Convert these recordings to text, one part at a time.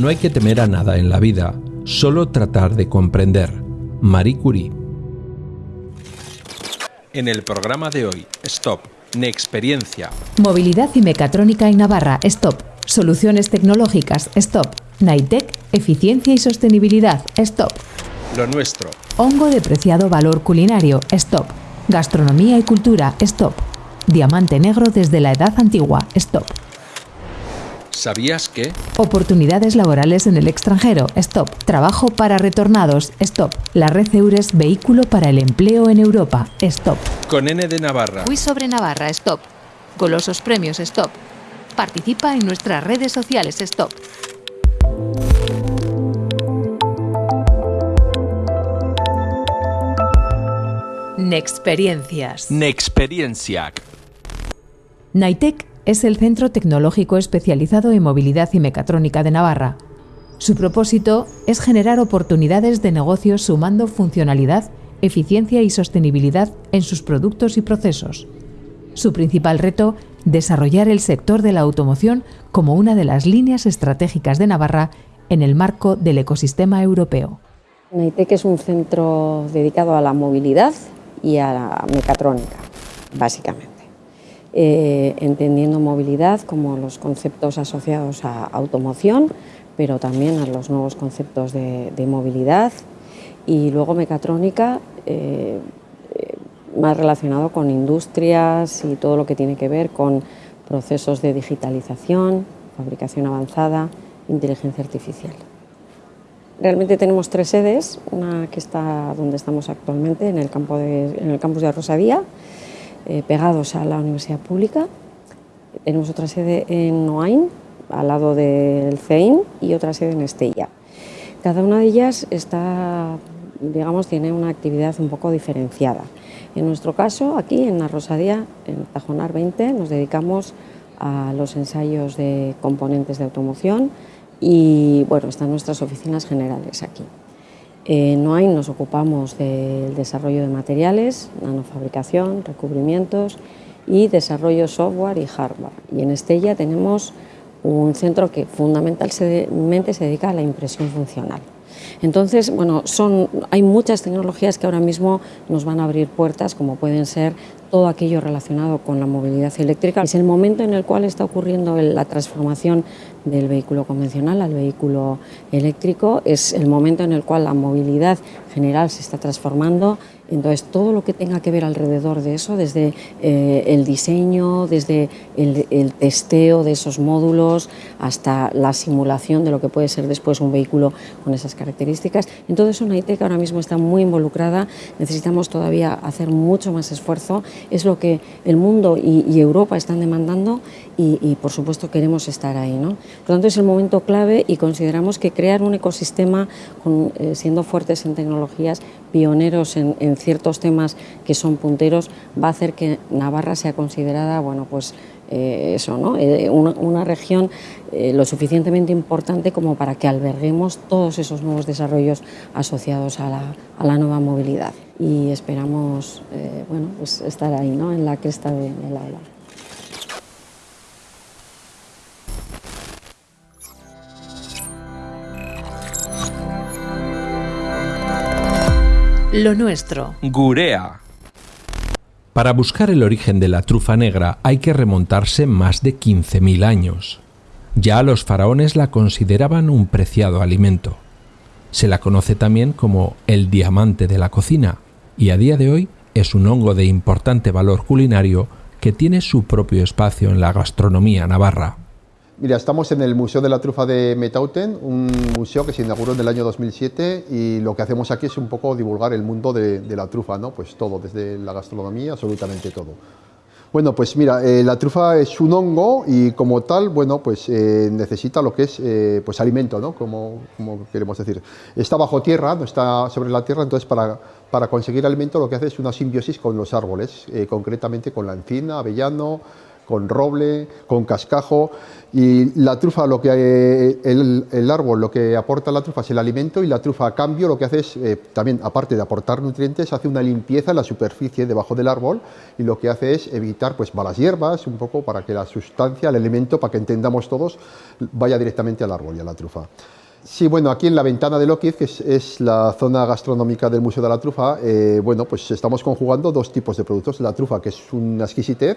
No hay que temer a nada en la vida, solo tratar de comprender. Marie Curie. En el programa de hoy, Stop, Nexperiencia. Movilidad y mecatrónica en Navarra, Stop. Soluciones tecnológicas, Stop. Naitec, eficiencia y sostenibilidad, Stop. Lo nuestro. Hongo de preciado valor culinario, Stop. Gastronomía y cultura, Stop. Diamante negro desde la edad antigua, Stop. ¿Sabías que? Oportunidades laborales en el extranjero, Stop. Trabajo para retornados, Stop. La red Eures Vehículo para el Empleo en Europa, Stop. Con N de Navarra. Fui sobre Navarra, Stop. Golosos premios, Stop. Participa en nuestras redes sociales, Stop. Nexperiencias. Nexperiencia. Naitec es el centro tecnológico especializado en movilidad y mecatrónica de Navarra. Su propósito es generar oportunidades de negocio sumando funcionalidad, eficiencia y sostenibilidad en sus productos y procesos. Su principal reto, desarrollar el sector de la automoción como una de las líneas estratégicas de Navarra en el marco del ecosistema europeo. Naitec es un centro dedicado a la movilidad y a la mecatrónica, básicamente. Eh, entendiendo movilidad como los conceptos asociados a automoción, pero también a los nuevos conceptos de, movilidad y luego mecatrónica eh, eh, más relacionado con industrias y todo lo que tiene que ver con procesos de digitalización, fabricación avanzada, inteligencia artificial. Realmente tenemos tres sedes, una que está donde estamos actualmente, en el, en el campus de Rosadía, eh, pegados a la universidad pública. Tenemos otra sede en Noain, al lado del CEIN, y otra sede en Estella. Cada una de ellas está, digamos, tiene una actividad un poco diferenciada. En nuestro caso, aquí en la Rosadía, en Tajonar 20, nos dedicamos a los ensayos de componentes de automoción, y bueno, están nuestras oficinas generales aquí. En NOAIN nos ocupamos del desarrollo de materiales, nanofabricación, recubrimientos y desarrollo software y hardware. Y en Estella tenemos un centro que fundamentalmente se dedica a la impresión funcional. Entonces, bueno, son, hay muchas tecnologías que ahora mismo nos van a abrir puertas, como pueden ser todo aquello relacionado con la movilidad eléctrica. Es el momento en el cual está ocurriendo la transformación del vehículo convencional al vehículo eléctrico, es el momento en el cual la movilidad general se está transformando entonces, todo lo que tenga que ver alrededor de eso, desde eh, el diseño, desde el, testeo de esos módulos, hasta la simulación de lo que puede ser después un vehículo con esas características, en todo eso NAITEC ahora mismo está muy involucrada, necesitamos todavía hacer mucho más esfuerzo, es lo que el mundo y, Europa están demandando y, por supuesto queremos estar ahí. ¿no? Por lo tanto, es el momento clave y consideramos que crear un ecosistema eh, siendo fuertes en tecnologías, pioneros en, ciertos temas que son punteros, va a hacer que Navarra sea considerada, bueno, pues eh, eso, ¿no? Eh, una, región eh, lo suficientemente importante como para que alberguemos todos esos nuevos desarrollos asociados a la, a la nueva movilidad. Y esperamos bueno, pues estar ahí, ¿no? en la cresta de aula. Lo nuestro. Gurea. Para buscar el origen de la trufa negra hay que remontarse más de 15.000 años. Ya los faraones la consideraban un preciado alimento. Se la conoce también como el diamante de la cocina y a día de hoy es un hongo de importante valor culinario que tiene su propio espacio en la gastronomía navarra. Mira, estamos en el Museo de la Trufa de Metauten, un museo que se inauguró en el año 2007 y lo que hacemos aquí es un poco divulgar el mundo de, la trufa, ¿no? Pues todo, desde la gastronomía, absolutamente todo. Bueno, pues mira, eh, la trufa es un hongo y como tal, bueno, pues eh, necesita lo que es eh, pues alimento, ¿no? Como, como, queremos decir. Está bajo tierra, no está sobre la tierra, entonces para, para conseguir alimento lo que hace es una simbiosis con los árboles, concretamente con la encina, avellano, con roble, con cascajo. Y la trufa, lo que, eh, el, árbol, lo que aporta la trufa es el alimento y la trufa a cambio lo que hace es, eh, también aparte de aportar nutrientes, hace una limpieza en la superficie debajo del árbol y lo que hace es evitar pues malas hierbas, un poco para que la sustancia, el elemento, para que entendamos todos, vaya directamente al árbol y a la trufa. Sí, bueno, aquí en la ventana de Lockheed, que es, la zona gastronómica del Museo de la Trufa, eh, bueno, pues estamos conjugando dos tipos de productos. La trufa, que es una exquisitez,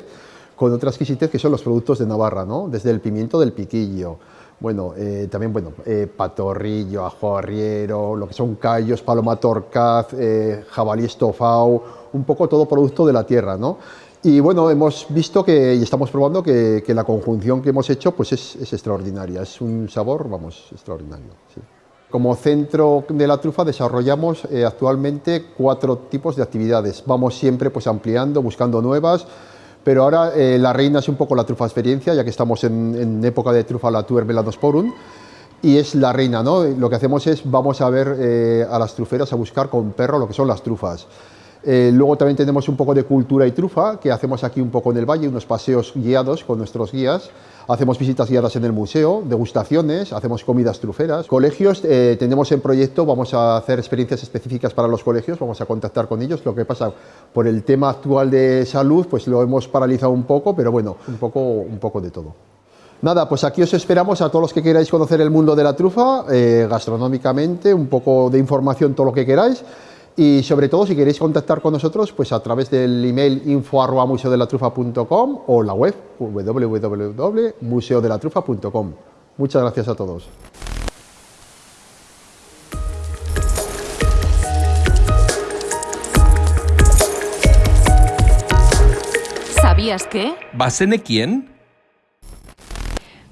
con otra exquisitez que son los productos de Navarra, ¿no? desde el pimiento del piquillo, bueno, eh, también bueno, eh, patorrillo, ajo arriero, lo que son callos, paloma torcaz, eh, jabalí estofado, un poco todo producto de la tierra, ¿no? Y bueno, hemos visto que, y estamos probando que, la conjunción que hemos hecho pues es, es, extraordinaria, es un sabor, vamos, extraordinario. Sí. Como centro de la trufa desarrollamos actualmente cuatro tipos de actividades, vamos siempre pues ampliando, buscando nuevas, pero ahora eh, la reina es un poco la trufa experiencia, ya que estamos en, época de trufa la tuer veladosporum, y es la reina, ¿no? Lo que hacemos es, vamos a ver eh, a las truferas a buscar con perro lo que son las trufas. Eh, luego también tenemos un poco de cultura y trufa, que hacemos aquí un poco en el valle, unos paseos guiados con nuestros guías. Hacemos visitas guiadas en el museo, degustaciones, hacemos comidas truferas. Colegios, eh, tenemos en proyecto, vamos a hacer experiencias específicas para los colegios, vamos a contactar con ellos. Lo que pasa, por el tema actual de salud, pues lo hemos paralizado un poco, pero bueno, un poco, un poco de todo. Nada, pues aquí os esperamos a todos los que queráis conocer el mundo de la trufa, eh, gastronómicamente, un poco de información, todo lo que queráis. Y sobre todo, si queréis contactar con nosotros, pues a través del email info.museodelatrufa.com o la web www.museodelatrufa.com. Muchas gracias a todos. ¿Sabías que? ¿Basene quién?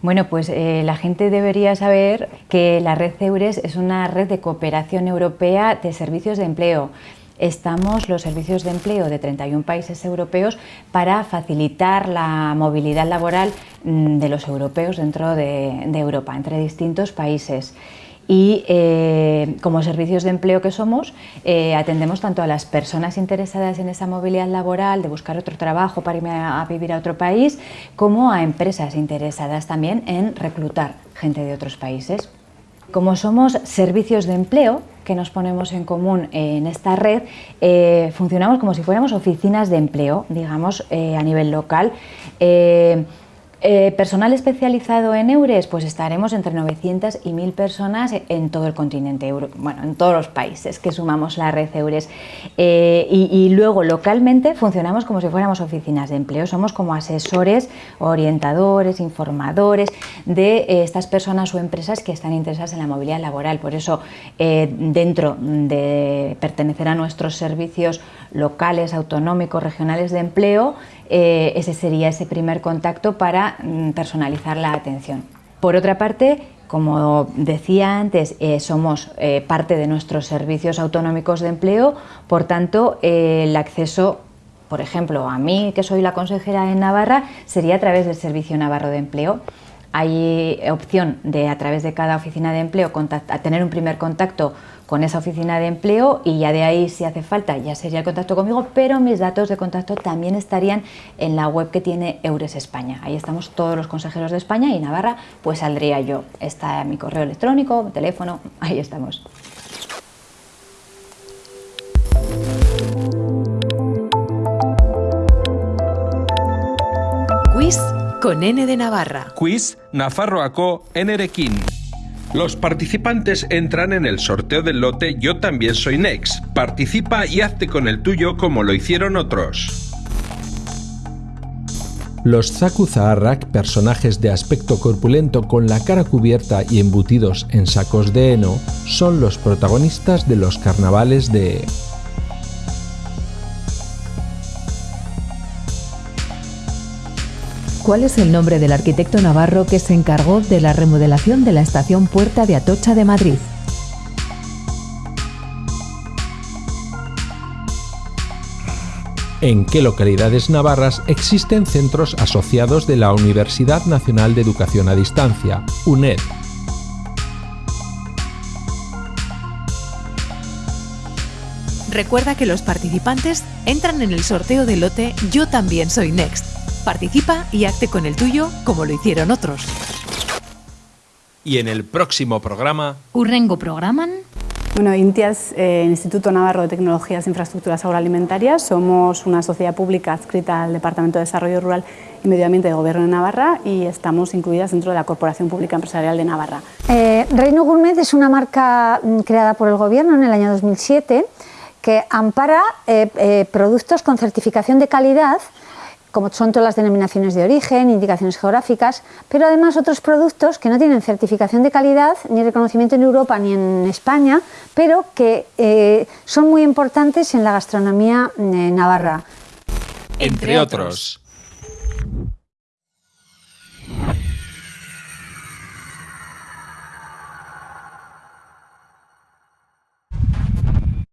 Bueno, pues eh, la gente debería saber que la red EURES es una red de cooperación europea de servicios de empleo. Estamos los servicios de empleo de 31 países europeos para facilitar la movilidad laboral mm, de los europeos dentro de, de Europa, entre distintos países y eh, como servicios de empleo que somos eh, atendemos tanto a las personas interesadas en esa movilidad laboral, de buscar otro trabajo para irme a, vivir a otro país, como a empresas interesadas también en reclutar gente de otros países. Como somos servicios de empleo que nos ponemos en común en esta red, eh, funcionamos como si fuéramos oficinas de empleo, digamos, a nivel local. Eh, personal especializado en EURES, pues estaremos entre 900 y 1000 personas en todo el continente, bueno, en todos los países que sumamos la red EURES. Eh, y, luego localmente funcionamos como si fuéramos oficinas de empleo, somos como asesores, orientadores, informadores de eh, estas personas o empresas que están interesadas en la movilidad laboral. Por eso, dentro de pertenecer a nuestros servicios locales, autonómicos, regionales de empleo, eh, ese sería ese primer contacto para mm, personalizar la atención. Por otra parte, como decía antes, eh, somos eh, parte de nuestros servicios autonómicos de empleo, por tanto, el acceso por ejemplo, a mí, que soy la consejera en Navarra, sería a través del Servicio Navarro de Empleo. Hay opción de, a través de cada oficina de empleo, a tener un primer contacto con esa oficina de empleo y ya de ahí si hace falta ya sería el contacto conmigo, pero mis datos de contacto también estarían en la web que tiene Eures España. Ahí estamos todos los consejeros de España y Navarra, pues saldría yo. Está mi correo electrónico, mi teléfono, ahí estamos. Con N de Navarra. Quiz Nafarroaco Nerekin. Los participantes entran en el sorteo del lote Yo también soy Next. Participa y hazte con el tuyo como lo hicieron otros. Los Zaku Zaharrak, personajes de aspecto corpulento con la cara cubierta y embutidos en sacos de heno, son los protagonistas de los carnavales de ¿Cuál es el nombre del arquitecto navarro que se encargó de la remodelación de la estación Puerta de Atocha de Madrid? ¿En qué localidades navarras existen centros asociados de la Universidad Nacional de Educación a Distancia, UNED? Recuerda que los participantes entran en el sorteo del lote Yo también soy Next Participa y hazte con el tuyo como lo hicieron otros. Y en el próximo programa... Urrengo programan... Bueno, INTIAS, eh, Instituto Navarro de Tecnologías e Infraestructuras Agroalimentarias, somos una sociedad pública adscrita al Departamento de Desarrollo Rural y Medio Ambiente de Gobierno de Navarra y estamos incluidas dentro de la Corporación Pública Empresarial de Navarra. Eh, Reino Gourmet es una marca mm, creada por el Gobierno en el año 2007 que ampara eh, eh, productos con certificación de calidad como son todas las denominaciones de origen, indicaciones geográficas, pero además otros productos que no tienen certificación de calidad ni reconocimiento en Europa ni en España, pero que eh, son muy importantes en la gastronomía eh, navarra. Entre otros.